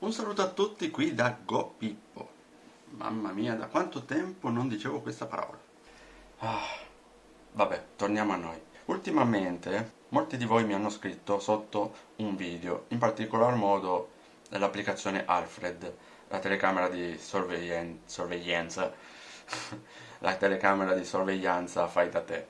Un saluto a tutti qui da GoPippo. Mamma mia, da quanto tempo non dicevo questa parola. Ah, vabbè, torniamo a noi. Ultimamente molti di voi mi hanno scritto sotto un video, in particolar modo dell'applicazione Alfred, la telecamera di sorvegli sorveglianza, la telecamera di sorveglianza fai da te.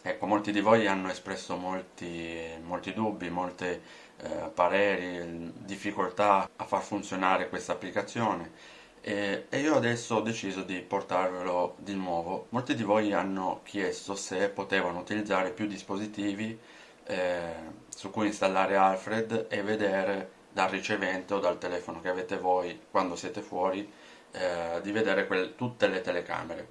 Ecco, molti di voi hanno espresso molti, molti dubbi, molte eh, pareri, difficoltà a far funzionare questa applicazione e, e, io adesso ho deciso di portarvelo di nuovo. Molti di voi hanno chiesto se potevano utilizzare più dispositivi eh, su cui installare Alfred e vedere dal ricevente o dal telefono che avete voi quando siete fuori eh, di vedere quel, tutte le telecamere.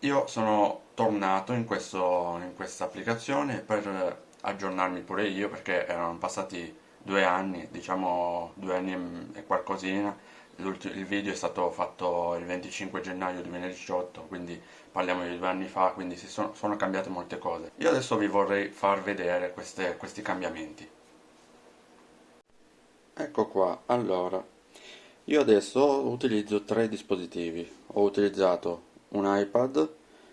Io sono tornato in, questa applicazione per aggiornarmi pure io perché erano passati due anni, diciamo due anni e qualcosina, il video è stato fatto il 25 gennaio 2018, quindi parliamo di due anni fa, quindi sono, sono, cambiate molte cose. Io adesso vi vorrei far vedere queste, questi cambiamenti. Ecco qua, allora, io adesso utilizzo tre dispositivi. Ho utilizzato un iPad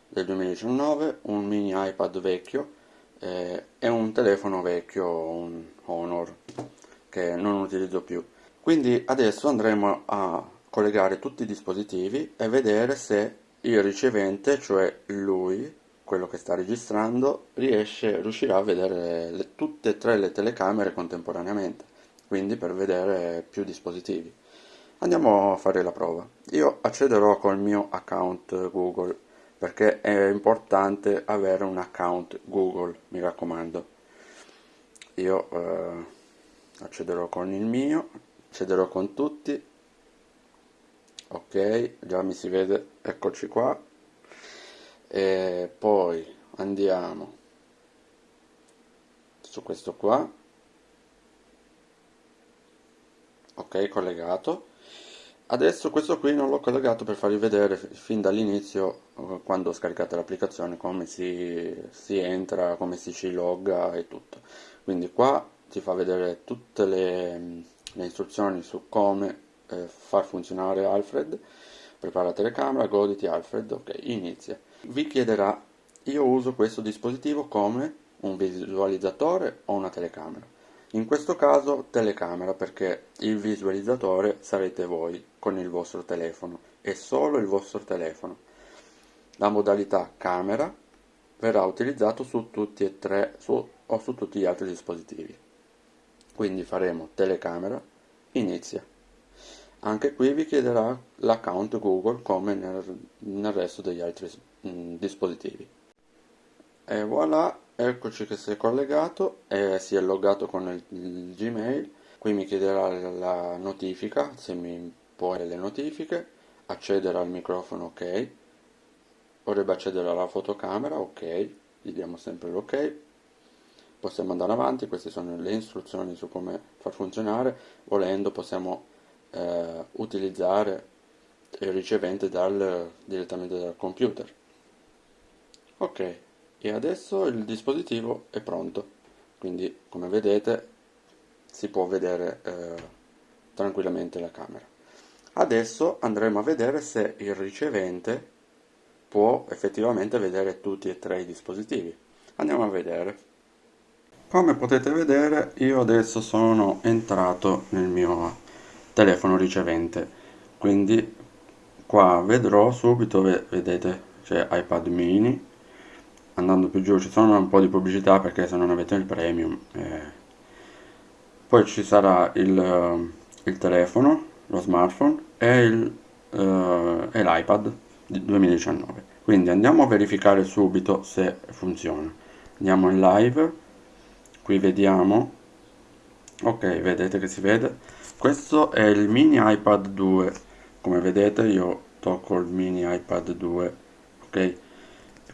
del 2019, un mini iPad vecchio eh, e un telefono vecchio, un Honor, che non utilizzo più. Quindi adesso andremo a collegare tutti i dispositivi e vedere se il ricevente, cioè lui, quello che sta registrando, riesce, riuscirà a vedere le, tutte e tre le telecamere contemporaneamente, quindi per vedere più dispositivi. Andiamo a fare la prova. Io accederò col mio account Google perché è importante avere un account Google, mi raccomando. Io eh, accederò con il mio, accederò con tutti. Ok, già mi si vede, eccoci qua. E poi andiamo su questo qua. Ok, collegato Adesso questo qui non l'ho collegato per farvi vedere fin dall'inizio eh, quando scaricate l'applicazione come si, si, entra, come si ci logga e tutto. Quindi qua ti fa vedere tutte le, le istruzioni su come eh, far funzionare Alfred. Prepara la telecamera, goditi Alfred, ok, inizia. Vi chiederà, io uso questo dispositivo come un visualizzatore o una telecamera in questo caso telecamera perché il visualizzatore sarete voi con il vostro telefono e solo il vostro telefono. La modalità camera verrà utilizzato su tutti e tre su, o su tutti gli altri dispositivi. Quindi faremo telecamera, inizia. Anche qui vi chiederà l'account Google come nel, nel resto degli altri mh, dispositivi. E voilà, eccoci che si è collegato e si è loggato con il, il Gmail. Qui mi chiederà la notifica, se mi può le notifiche, accedere al microfono ok, vorrebbe accedere alla fotocamera ok, gli diamo sempre l'ok. Possiamo andare avanti, queste sono le istruzioni su come far funzionare, volendo possiamo eh, utilizzare il ricevente dal, direttamente dal computer. Ok e adesso il dispositivo è pronto. Quindi come vedete si può vedere eh, tranquillamente la camera. Adesso andremo a vedere se il ricevente può effettivamente vedere tutti e tre i dispositivi. Andiamo a vedere. Come potete vedere io adesso sono entrato nel mio telefono ricevente. Quindi qua vedrò subito vedete c'è iPad mini andando più giù ci sono un po' di pubblicità perché se non avete il premium eh. poi ci sarà il, uh, il, telefono lo smartphone e, il, uh, e l'iPad 2019 quindi andiamo a verificare subito se funziona. Andiamo in live qui vediamo. Ok vedete che si vede. Questo è il mini iPad 2 come vedete io tocco il mini iPad 2 ok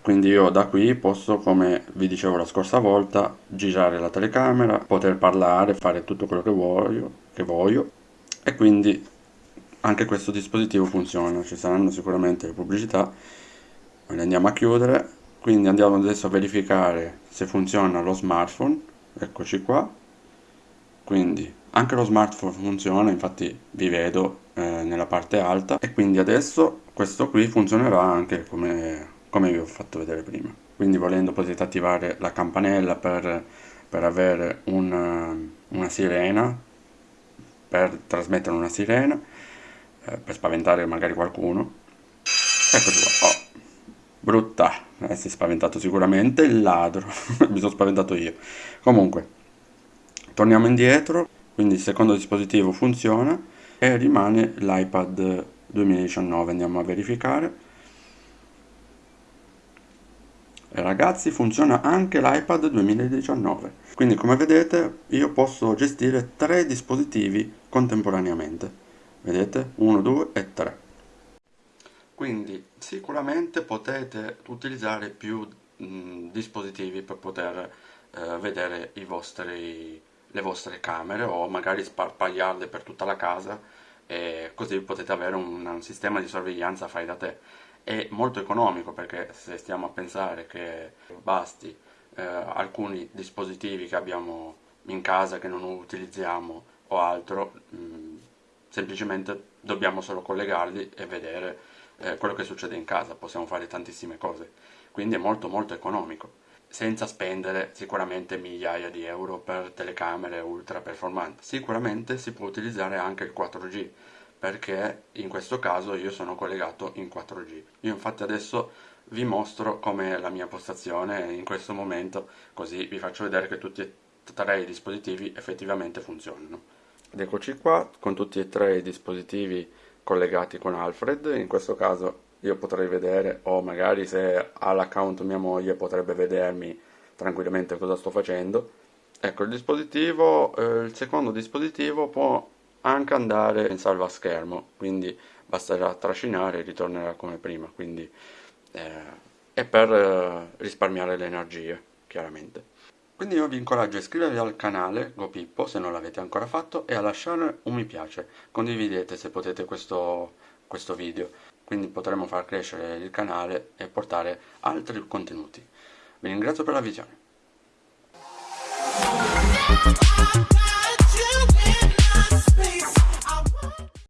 quindi io da qui posso come vi dicevo la scorsa volta girare la telecamera poter parlare fare tutto quello che voglio, che voglio. E quindi anche questo dispositivo funziona. Ci saranno sicuramente le pubblicità le andiamo a chiudere. Quindi andiamo adesso a verificare se funziona lo smartphone. Eccoci qua. Quindi anche lo smartphone funziona infatti vi vedo eh, nella parte alta. E quindi adesso questo qui funzionerà anche come, come vi ho fatto vedere prima. Quindi volendo potete attivare la campanella per, per avere una, una sirena per trasmettere una sirena eh, per spaventare magari qualcuno. Eccoci qua oh, brutta. Eh, si è spaventato sicuramente il ladro. Mi sono spaventato io. Comunque torniamo indietro. Quindi il secondo dispositivo funziona e rimane l'iPad 2019 andiamo a verificare e ragazzi funziona anche l'iPad 2019 quindi come vedete io posso gestire tre dispositivi contemporaneamente. Vedete? 1 2 e 3 quindi sicuramente potete utilizzare più mh, dispositivi per poter eh, vedere vostri le vostre camere o magari sparpagliarle per tutta la casa e così potete avere un, un sistema di sorveglianza fai da te. È molto economico perché se stiamo a pensare che basti eh, alcuni dispositivi che abbiamo in casa che non utilizziamo o altro, mh, mm, semplicemente dobbiamo solo collegarli e vedere eh, quello che succede in casa, possiamo fare tantissime cose, quindi è molto molto economico. Senza spendere sicuramente migliaia di euro per telecamere ultra performanti. Sicuramente si può utilizzare anche il 4G, perché in questo caso io sono collegato in 4G. Io infatti adesso vi mostro com'è la mia postazione in questo momento, così vi faccio vedere che tutti e tre i dispositivi effettivamente funzionano. Ed eccoci qua con tutti e tre i dispositivi collegati con Alfred, in questo caso io potrei vedere o magari se ha l'account mia moglie potrebbe vedermi tranquillamente cosa sto facendo ecco il dispositivo eh, il secondo dispositivo può anche andare in salva schermo quindi basterà trascinare e ritornerà come prima quindi eh, è per eh, risparmiare le energie chiaramente quindi io vi incoraggio a iscrivervi al canale GoPippo se non l'avete ancora fatto e a lasciare un mi piace condividete se potete questo, questo video quindi potremo far crescere il canale e portare altri contenuti. Vi ringrazio per la visione.